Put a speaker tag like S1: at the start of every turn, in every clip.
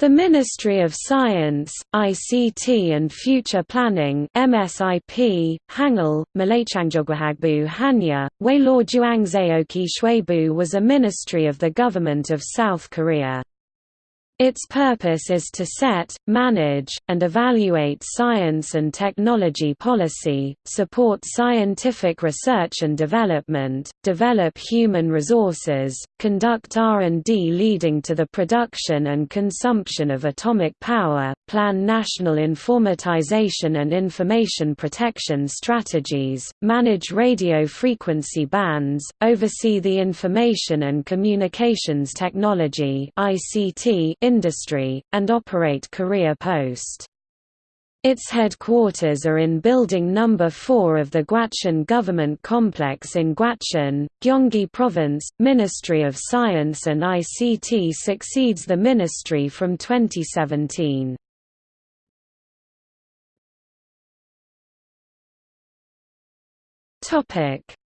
S1: The Ministry of Science, ICT and Future Planning MSIP, Hangul, Malaychangjogwahagbu Hanya, Wailor Juangzaoki Shwebu was a ministry of the government of South Korea. Its purpose is to set, manage, and evaluate science and technology policy, support scientific research and development, develop human resources, conduct R&D leading to the production and consumption of atomic power, plan national informatization and information protection strategies, manage radio frequency bands, oversee the information and communications technology ICT industry, and operate Korea Post. Its headquarters are in Building No. 4 of the Gwacheon Government Complex in Gwacheon, Gyeonggi Province. Ministry of Science and ICT succeeds the ministry from 2017.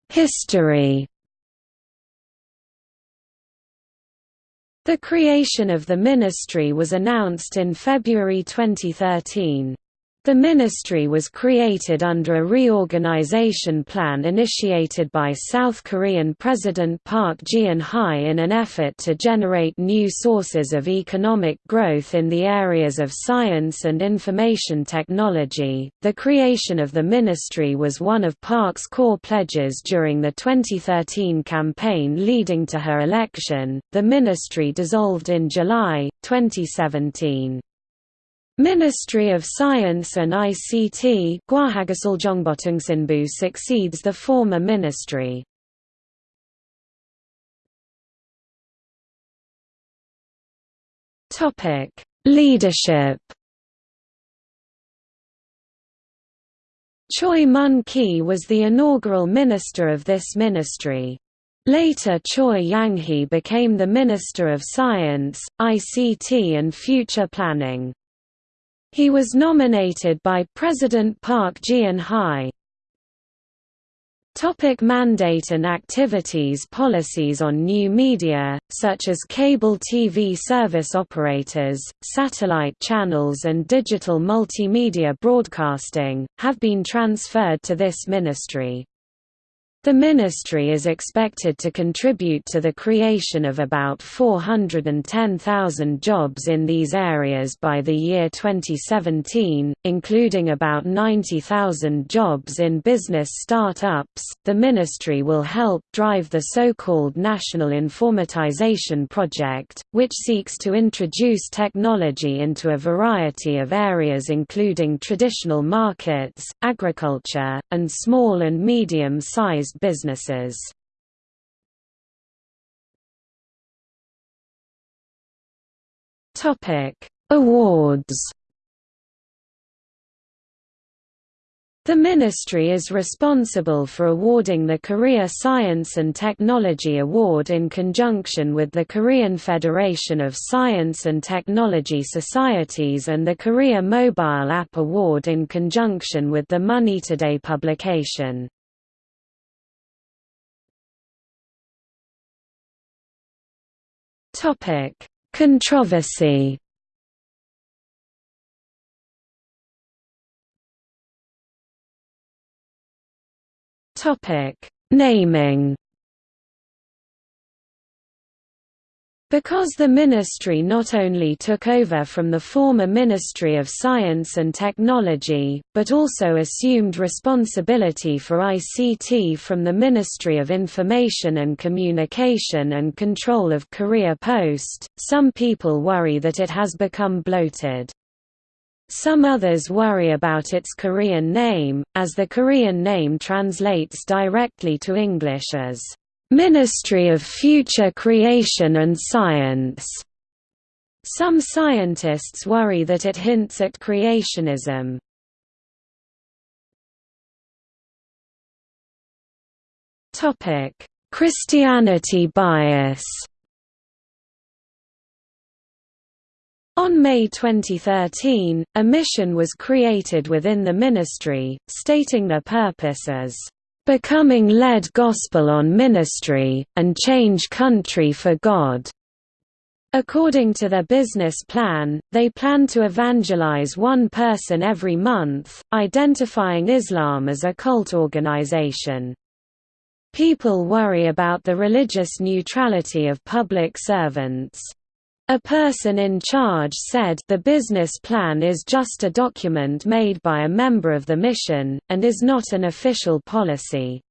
S1: History The creation of the ministry was announced in February 2013. The ministry was created under a reorganization plan initiated by South Korean President Park Geun-hye in an effort to generate new sources of economic growth in the areas of science and information technology. The creation of the ministry was one of Park's core pledges during the 2013 campaign leading to her election. The ministry dissolved in July 2017. Ministry of Science and ICT succeeds the former ministry. Leadership Choi Mun-ki was the inaugural minister of this ministry. Later Choi Yang-hee became the Minister of Science, ICT and Future Planning. He was nominated by President Park Geun-hye. Topic mandate and activities Policies on new media, such as cable TV service operators, satellite channels and digital multimedia broadcasting, have been transferred to this ministry. The ministry is expected to contribute to the creation of about 410,000 jobs in these areas by the year 2017, including about 90,000 jobs in business startups. The ministry will help drive the so-called National Informatization Project, which seeks to introduce technology into a variety of areas including traditional markets, agriculture, and small and medium-sized businesses. Topic: Awards. The ministry is responsible for awarding the Korea Science and Technology Award in conjunction with the Korean Federation of Science and Technology Societies and the Korea Mobile App Award in conjunction with the Money Today publication. Topic: Controversy. Topic: Naming. Because the ministry not only took over from the former Ministry of Science and Technology, but also assumed responsibility for ICT from the Ministry of Information and Communication and control of Korea Post, some people worry that it has become bloated. Some others worry about its Korean name, as the Korean name translates directly to English as Ministry of Future Creation and Science. Some scientists worry that it hints at creationism. Topic: Christianity bias. On May 2013, a mission was created within the ministry, stating their purpose as becoming led gospel on ministry, and change country for God. According to their business plan, they plan to evangelize one person every month, identifying Islam as a cult organization. People worry about the religious neutrality of public servants. A person in charge said the business plan is just a document made by a member of the mission, and is not an official policy.